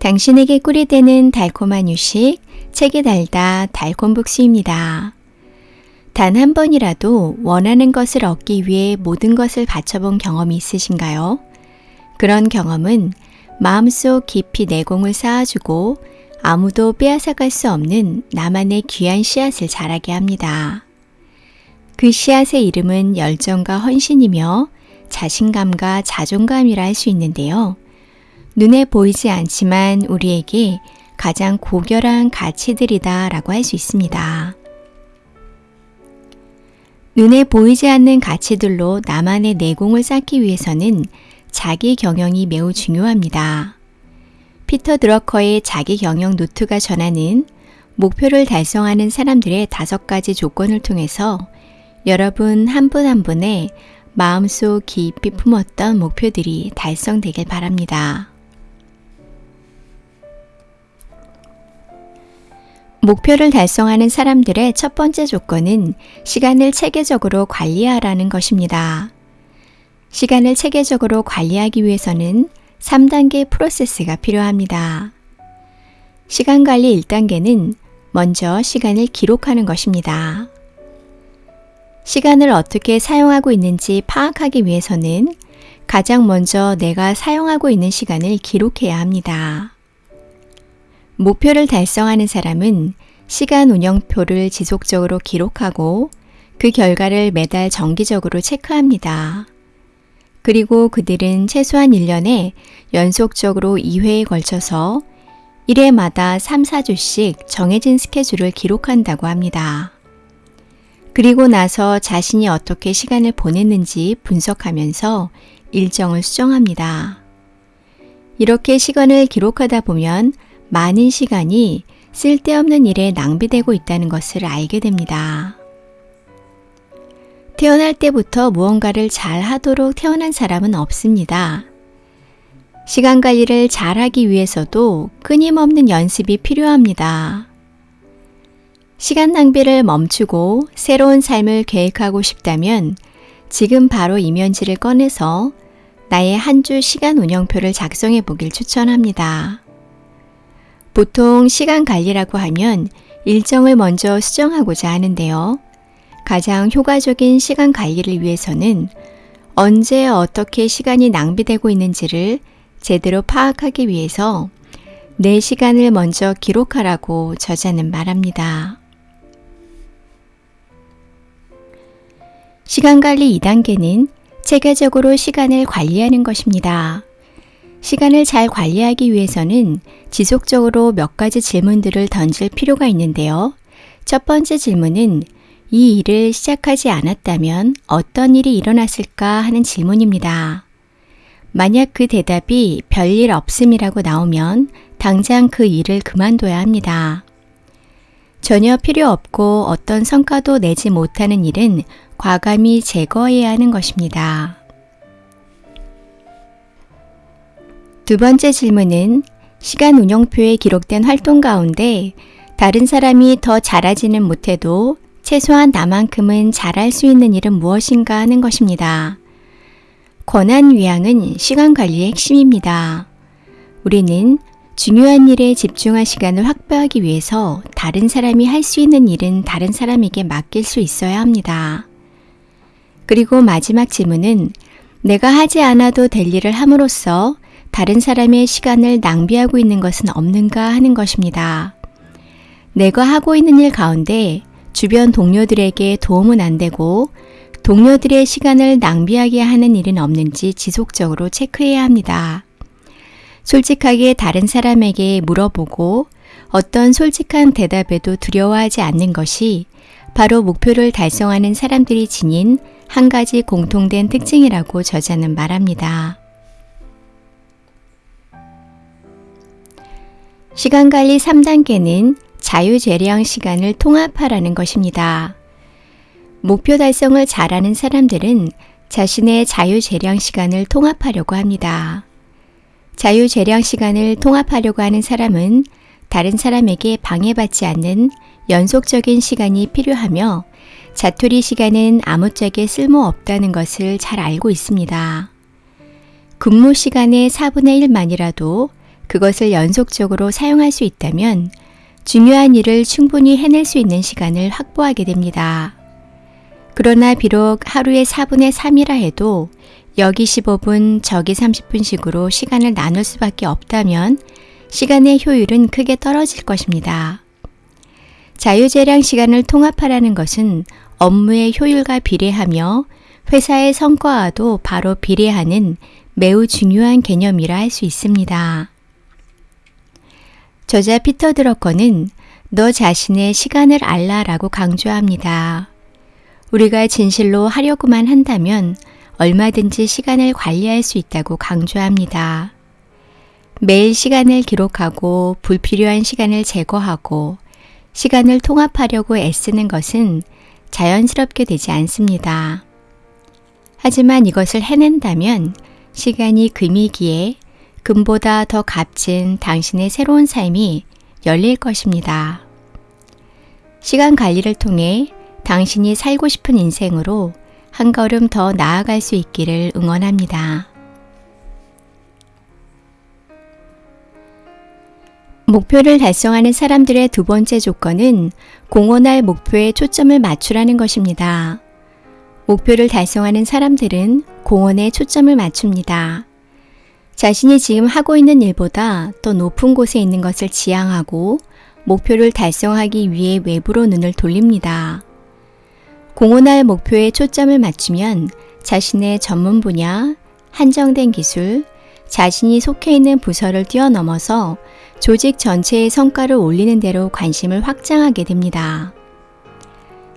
당신에게 꿀이 되는 달콤한 휴식, 책이 달다 달콤북수입니다. 단 한 번이라도 원하는 것을 얻기 위해 모든 것을 바쳐본 경험이 있으신가요? 그런 경험은 마음속 깊이 내공을 쌓아주고 아무도 빼앗아갈 수 없는 나만의 귀한 씨앗을 자라게 합니다. 그 씨앗의 이름은 열정과 헌신이며 자신감과 자존감이라 할 수 있는데요. 눈에 보이지 않지만 우리에게 가장 고결한 가치들이다 라고 할 수 있습니다. 눈에 보이지 않는 가치들로 나만의 내공을 쌓기 위해서는 자기 경영이 매우 중요합니다. 피터 드러커의 자기 경영 노트가 전하는 목표를 달성하는 사람들의 다섯 가지 조건을 통해서 여러분 한 분 한 분의 마음속 깊이 품었던 목표들이 달성되길 바랍니다. 목표를 달성하는 사람들의 첫 번째 조건은 시간을 체계적으로 관리하라는 것입니다. 시간을 체계적으로 관리하기 위해서는 3단계 프로세스가 필요합니다. 시간 관리 1단계는 먼저 시간을 기록하는 것입니다. 시간을 어떻게 사용하고 있는지 파악하기 위해서는 가장 먼저 내가 사용하고 있는 시간을 기록해야 합니다. 목표를 달성하는 사람은 시간 운영표를 지속적으로 기록하고 그 결과를 매달 정기적으로 체크합니다. 그리고 그들은 최소한 1년에 연속적으로 2회에 걸쳐서 1회마다 3, 4주씩 정해진 스케줄을 기록한다고 합니다. 그리고 나서 자신이 어떻게 시간을 보냈는지 분석하면서 일정을 수정합니다. 이렇게 시간을 기록하다 보면 많은 시간이 쓸데없는 일에 낭비되고 있다는 것을 알게 됩니다. 태어날 때부터 무언가를 잘 하도록 태어난 사람은 없습니다. 시간 관리를 잘 하기 위해서도 끊임없는 연습이 필요합니다. 시간 낭비를 멈추고 새로운 삶을 계획하고 싶다면 지금 바로 이면지를 꺼내서 나의 한 주 시간 운영표를 작성해 보길 추천합니다. 보통 시간 관리라고 하면 일정을 먼저 수정하고자 하는데요. 가장 효과적인 시간 관리를 위해서는 언제 어떻게 시간이 낭비되고 있는지를 제대로 파악하기 위해서 내 시간을 먼저 기록하라고 저자는 말합니다. 시간 관리 2단계는 체계적으로 시간을 관리하는 것입니다. 시간을 잘 관리하기 위해서는 지속적으로 몇 가지 질문들을 던질 필요가 있는데요. 첫 번째 질문은 이 일을 시작하지 않았다면 어떤 일이 일어났을까 하는 질문입니다. 만약 그 대답이 별일 없음이라고 나오면 당장 그 일을 그만둬야 합니다. 전혀 필요 없고 어떤 성과도 내지 못하는 일은 과감히 제거해야 하는 것입니다. 두 번째 질문은 시간 운영표에 기록된 활동 가운데 다른 사람이 더 잘하지는 못해도 최소한 나만큼은 잘할 수 있는 일은 무엇인가 하는 것입니다. 권한 위양은 시간 관리의 핵심입니다. 우리는 중요한 일에 집중할 시간을 확보하기 위해서 다른 사람이 할 수 있는 일은 다른 사람에게 맡길 수 있어야 합니다. 그리고 마지막 질문은 내가 하지 않아도 될 일을 함으로써 다른 사람의 시간을 낭비하고 있는 것은 없는가 하는 것입니다. 내가 하고 있는 일 가운데 주변 동료들에게 도움은 안 되고 동료들의 시간을 낭비하게 하는 일은 없는지 지속적으로 체크해야 합니다. 솔직하게 다른 사람에게 물어보고 어떤 솔직한 대답에도 두려워하지 않는 것이 바로 목표를 달성하는 사람들이 지닌 한 가지 공통된 특징이라고 저자는 말합니다. 시간관리 3단계는 자유재량 시간을 통합하라는 것입니다. 목표 달성을 잘하는 사람들은 자신의 자유재량 시간을 통합하려고 합니다. 자유재량 시간을 통합하려고 하는 사람은 다른 사람에게 방해받지 않는 연속적인 시간이 필요하며 자투리 시간은 아무짝에 쓸모없다는 것을 잘 알고 있습니다. 근무 시간의 4분의 1만이라도 그것을 연속적으로 사용할 수 있다면 중요한 일을 충분히 해낼 수 있는 시간을 확보하게 됩니다. 그러나 비록 하루에 4분의 3이라 해도 여기 15분, 저기 30분씩으로 시간을 나눌 수밖에 없다면 시간의 효율은 크게 떨어질 것입니다. 자유재량 시간을 통합하라는 것은 업무의 효율과 비례하며 회사의 성과와도 바로 비례하는 매우 중요한 개념이라 할 수 있습니다. 저자 피터 드러커는 너 자신의 시간을 알라라고 강조합니다. 우리가 진실로 하려고만 한다면 얼마든지 시간을 관리할 수 있다고 강조합니다. 매일 시간을 기록하고 불필요한 시간을 제거하고 시간을 통합하려고 애쓰는 것은 자연스럽게 되지 않습니다. 하지만 이것을 해낸다면 시간이 금이기에 금보다 더 값진 당신의 새로운 삶이 열릴 것입니다. 시간 관리를 통해 당신이 살고 싶은 인생으로 한 걸음 더 나아갈 수 있기를 응원합니다. 목표를 달성하는 사람들의 두 번째 조건은 공헌할 목표에 초점을 맞추라는 것입니다. 목표를 달성하는 사람들은 공헌에 초점을 맞춥니다. 자신이 지금 하고 있는 일보다 더 높은 곳에 있는 것을 지향하고 목표를 달성하기 위해 외부로 눈을 돌립니다. 공헌할 목표에 초점을 맞추면 자신의 전문 분야, 한정된 기술, 자신이 속해 있는 부서를 뛰어넘어서 조직 전체의 성과를 올리는 대로 관심을 확장하게 됩니다.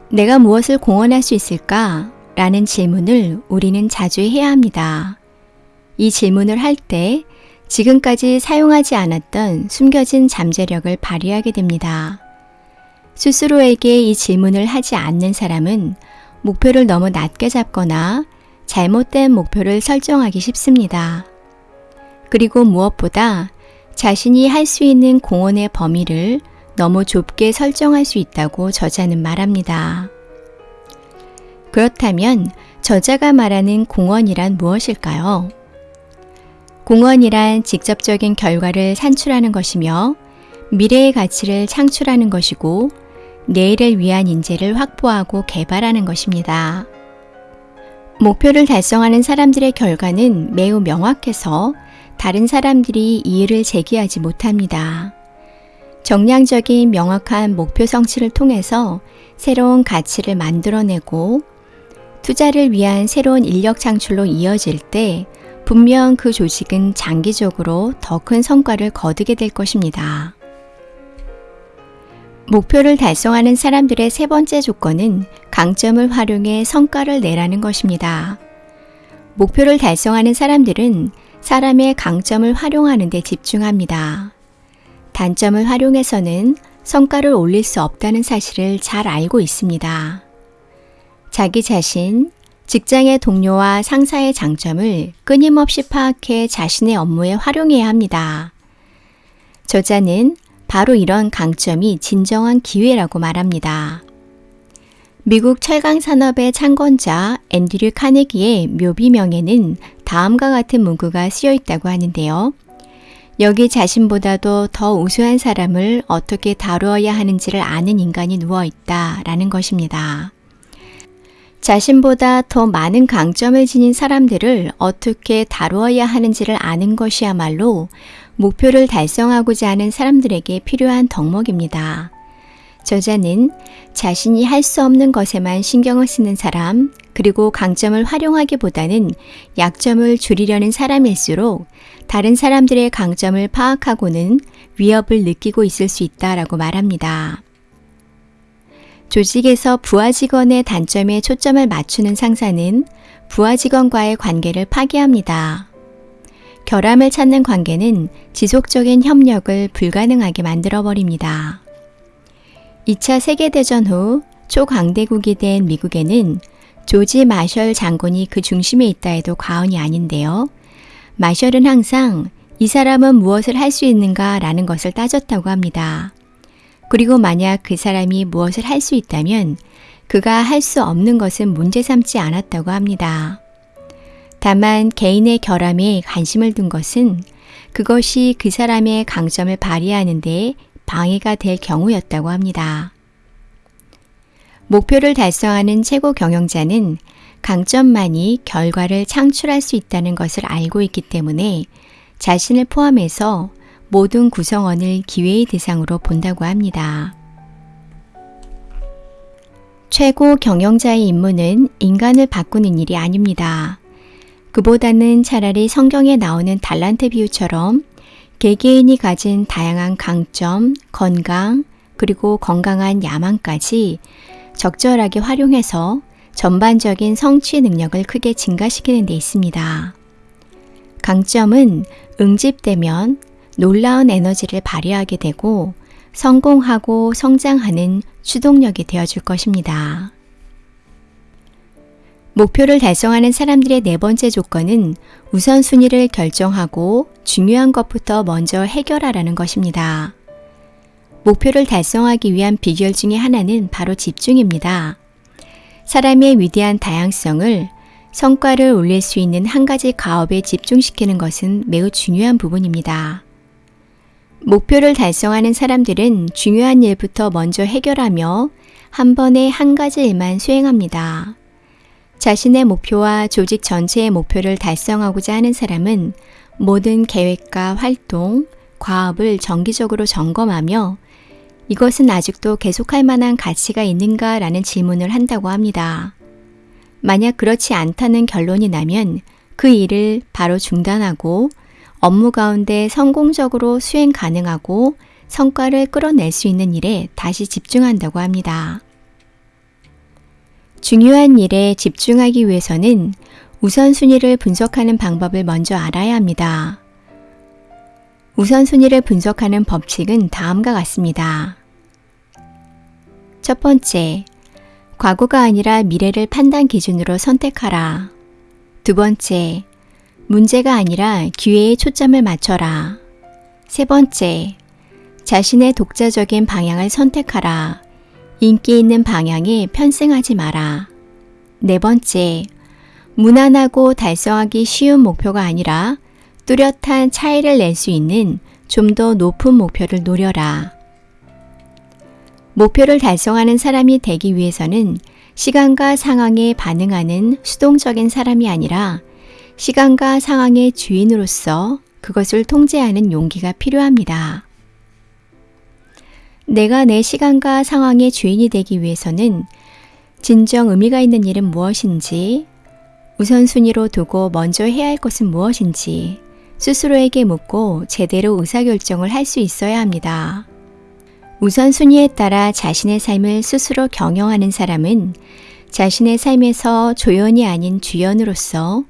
내가 무엇을 공헌할 수 있을까? 라는 질문을 우리는 자주 해야 합니다. 이 질문을 할 때 지금까지 사용하지 않았던 숨겨진 잠재력을 발휘하게 됩니다. 스스로에게 이 질문을 하지 않는 사람은 목표를 너무 낮게 잡거나 잘못된 목표를 설정하기 쉽습니다. 그리고 무엇보다 자신이 할 수 있는 공헌의 범위를 너무 좁게 설정할 수 있다고 저자는 말합니다. 그렇다면 저자가 말하는 공헌이란 무엇일까요? 공헌이란 직접적인 결과를 산출하는 것이며 미래의 가치를 창출하는 것이고 내일을 위한 인재를 확보하고 개발하는 것입니다. 목표를 달성하는 사람들의 결과는 매우 명확해서 다른 사람들이 이의를 제기하지 못합니다. 정량적인 명확한 목표 성취를 통해서 새로운 가치를 만들어내고 투자를 위한 새로운 인력 창출로 이어질 때 분명 그 조직은 장기적으로 더 큰 성과를 거두게 될 것입니다. 목표를 달성하는 사람들의 세 번째 조건은 강점을 활용해 성과를 내라는 것입니다. 목표를 달성하는 사람들은 사람의 강점을 활용하는 데 집중합니다. 단점을 활용해서는 성과를 올릴 수 없다는 사실을 잘 알고 있습니다. 자기 자신, 직장의 동료와 상사의 장점을 끊임없이 파악해 자신의 업무에 활용해야 합니다. 저자는 바로 이런 강점이 진정한 기회라고 말합니다. 미국 철강 산업의 창건자 앤드류 카네기의 묘비명에는 다음과 같은 문구가 쓰여 있다고 하는데요. 여기 자신보다도 더 우수한 사람을 어떻게 다루어야 하는지를 아는 인간이 누워 있다 라는 것입니다. 자신보다 더 많은 강점을 지닌 사람들을 어떻게 다루어야 하는지를 아는 것이야말로 목표를 달성하고자 하는 사람들에게 필요한 덕목입니다. 저자는 자신이 할 수 없는 것에만 신경을 쓰는 사람, 그리고 강점을 활용하기보다는 약점을 줄이려는 사람일수록 다른 사람들의 강점을 파악하고는 위협을 느끼고 있을 수 있다라고 말합니다. 조직에서 부하 직원의 단점에 초점을 맞추는 상사는 부하 직원과의 관계를 파괴합니다. 결함을 찾는 관계는 지속적인 협력을 불가능하게 만들어버립니다. 2차 세계대전 후 초강대국이 된 미국에는 조지 마셜 장군이 그 중심에 있다 해도 과언이 아닌데요. 마셜은 항상 이 사람은 무엇을 할 수 있는가 라는 것을 따졌다고 합니다. 그리고 만약 그 사람이 무엇을 할 수 있다면 그가 할 수 없는 것은 문제 삼지 않았다고 합니다. 다만 개인의 결함에 관심을 둔 것은 그것이 그 사람의 강점을 발휘하는 데 방해가 될 경우였다고 합니다. 목표를 달성하는 최고 경영자는 강점만이 결과를 창출할 수 있다는 것을 알고 있기 때문에 자신을 포함해서 모든 구성원을 기회의 대상으로 본다고 합니다. 최고 경영자의 임무는 인간을 바꾸는 일이 아닙니다. 그보다는 차라리 성경에 나오는 달란트 비유처럼 개개인이 가진 다양한 강점, 건강, 그리고 건강한 야망까지 적절하게 활용해서 전반적인 성취 능력을 크게 증가시키는 데 있습니다. 강점은 응집되면 놀라운 에너지를 발휘하게 되고 성공하고 성장하는 추동력이 되어줄 것입니다. 목표를 달성하는 사람들의 네 번째 조건은 우선순위를 결정하고 중요한 것부터 먼저 해결하라는 것입니다. 목표를 달성하기 위한 비결 중의 하나는 바로 집중입니다. 사람의 위대한 다양성을 성과를 올릴 수 있는 한 가지 가업에 집중시키는 것은 매우 중요한 부분입니다. 목표를 달성하는 사람들은 중요한 일부터 먼저 해결하며 한 번에 한 가지 일만 수행합니다. 자신의 목표와 조직 전체의 목표를 달성하고자 하는 사람은 모든 계획과 활동, 과업을 정기적으로 점검하며 이것은 아직도 계속할 만한 가치가 있는가 라는 질문을 한다고 합니다. 만약 그렇지 않다는 결론이 나면 그 일을 바로 중단하고 업무 가운데 성공적으로 수행 가능하고 성과를 끌어낼 수 있는 일에 다시 집중한다고 합니다. 중요한 일에 집중하기 위해서는 우선순위를 분석하는 방법을 먼저 알아야 합니다. 우선순위를 분석하는 법칙은 다음과 같습니다. 첫 번째, 과거가 아니라 미래를 판단 기준으로 선택하라. 두 번째, 문제가 아니라 기회에 초점을 맞춰라. 세 번째, 자신의 독자적인 방향을 선택하라. 인기 있는 방향에 편승하지 마라. 네 번째, 무난하고 달성하기 쉬운 목표가 아니라 뚜렷한 차이를 낼 수 있는 좀 더 높은 목표를 노려라. 목표를 달성하는 사람이 되기 위해서는 시간과 상황에 반응하는 수동적인 사람이 아니라 시간과 상황의 주인으로서 그것을 통제하는 용기가 필요합니다. 내가 내 시간과 상황의 주인이 되기 위해서는 진정 의미가 있는 일은 무엇인지, 우선순위로 두고 먼저 해야 할 것은 무엇인지 스스로에게 묻고 제대로 의사결정을 할 수 있어야 합니다. 우선순위에 따라 자신의 삶을 스스로 경영하는 사람은 자신의 삶에서 조연이 아닌 주연으로서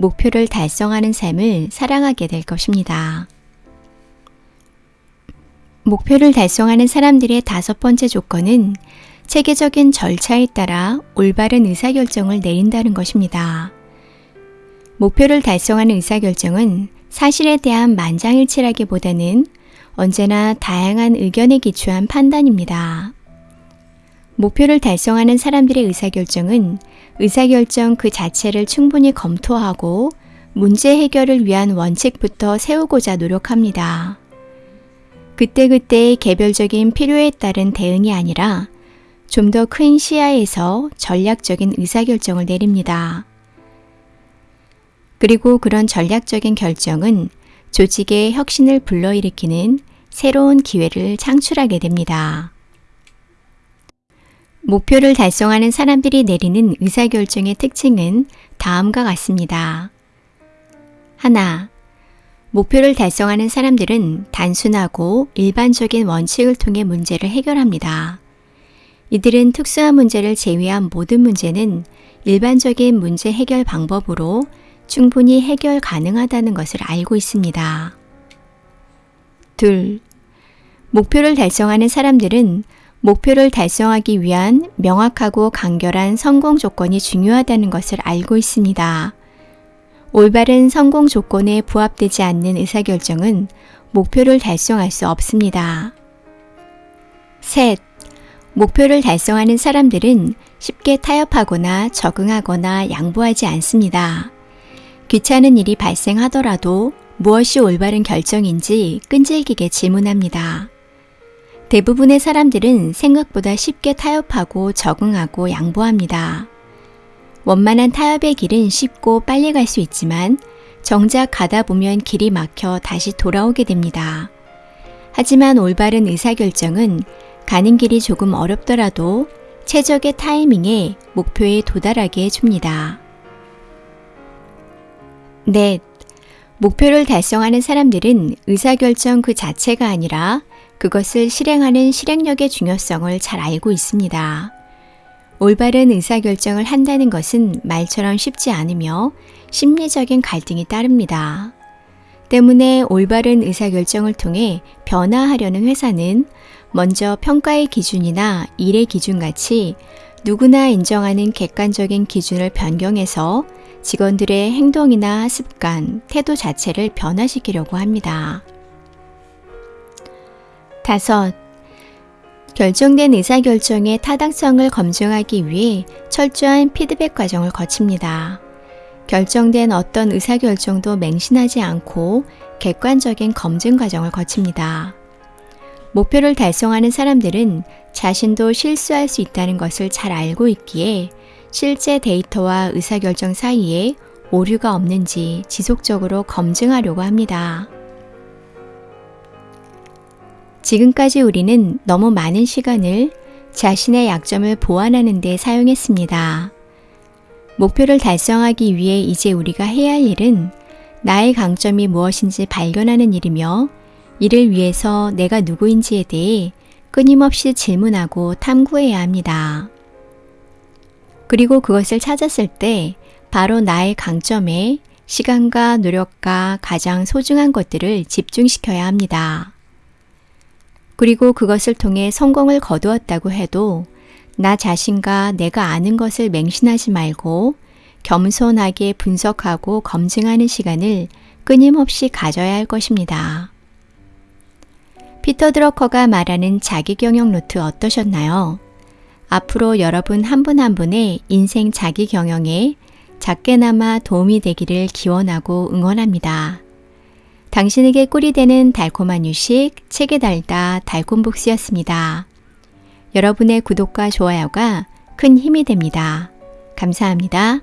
목표를 달성하는 삶을 사랑하게 될 것입니다. 목표를 달성하는 사람들의 다섯 번째 조건은 체계적인 절차에 따라 올바른 의사결정을 내린다는 것입니다. 목표를 달성하는 의사결정은 사실에 대한 만장일치라기보다는 언제나 다양한 의견에 기초한 판단입니다. 목표를 달성하는 사람들의 의사결정은 의사결정 그 자체를 충분히 검토하고 문제 해결을 위한 원칙부터 세우고자 노력합니다. 그때그때의 개별적인 필요에 따른 대응이 아니라 좀 더 큰 시야에서 전략적인 의사결정을 내립니다. 그리고 그런 전략적인 결정은 조직의 혁신을 불러일으키는 새로운 기회를 창출하게 됩니다. 목표를 달성하는 사람들이 내리는 의사결정의 특징은 다음과 같습니다. 하나, 목표를 달성하는 사람들은 단순하고 일반적인 원칙을 통해 문제를 해결합니다. 이들은 특수한 문제를 제외한 모든 문제는 일반적인 문제 해결 방법으로 충분히 해결 가능하다는 것을 알고 있습니다. 둘, 목표를 달성하는 사람들은 목표를 달성하기 위한 명확하고 간결한 성공 조건이 중요하다는 것을 알고 있습니다. 올바른 성공 조건에 부합되지 않는 의사결정은 목표를 달성할 수 없습니다. 셋. 목표를 달성하는 사람들은 쉽게 타협하거나 적응하거나 양보하지 않습니다. 귀찮은 일이 발생하더라도 무엇이 올바른 결정인지 끈질기게 질문합니다. 대부분의 사람들은 생각보다 쉽게 타협하고 적응하고 양보합니다. 원만한 타협의 길은 쉽고 빨리 갈 수 있지만 정작 가다 보면 길이 막혀 다시 돌아오게 됩니다. 하지만 올바른 의사결정은 가는 길이 조금 어렵더라도 최적의 타이밍에 목표에 도달하게 해줍니다. 넷. 목표를 달성하는 사람들은 의사결정 그 자체가 아니라 그것을 실행하는 실행력의 중요성을 잘 알고 있습니다. 올바른 의사결정을 한다는 것은 말처럼 쉽지 않으며 심리적인 갈등이 따릅니다. 때문에 올바른 의사결정을 통해 변화하려는 회사는 먼저 평가의 기준이나 일의 기준 같이 누구나 인정하는 객관적인 기준을 변경해서 직원들의 행동이나 습관, 태도 자체를 변화시키려고 합니다. 다섯, 결정된 의사결정의 타당성을 검증하기 위해 철저한 피드백 과정을 거칩니다. 결정된 어떤 의사결정도 맹신하지 않고 객관적인 검증 과정을 거칩니다. 목표를 달성하는 사람들은 자신도 실수할 수 있다는 것을 잘 알고 있기에 실제 데이터와 의사결정 사이에 오류가 없는지 지속적으로 검증하려고 합니다. 지금까지 우리는 너무 많은 시간을 자신의 약점을 보완하는 데 사용했습니다. 목표를 달성하기 위해 이제 우리가 해야 할 일은 나의 강점이 무엇인지 발견하는 일이며 이를 위해서 내가 누구인지에 대해 끊임없이 질문하고 탐구해야 합니다. 그리고 그것을 찾았을 때 바로 나의 강점에 시간과 노력과 가장 소중한 것들을 집중시켜야 합니다. 그리고 그것을 통해 성공을 거두었다고 해도 나 자신과 내가 아는 것을 맹신하지 말고 겸손하게 분석하고 검증하는 시간을 끊임없이 가져야 할 것입니다. 피터 드러커가 말하는 자기 경영 노트 어떠셨나요? 앞으로 여러분 한 분한 한 분의 인생 자기 경영에 작게나마 도움이 되기를 기원하고 응원합니다. 당신에게 꿀이 되는 달콤한 유식, 책에 달다 달콤북스였습니다. 여러분의 구독과 좋아요가 큰 힘이 됩니다. 감사합니다.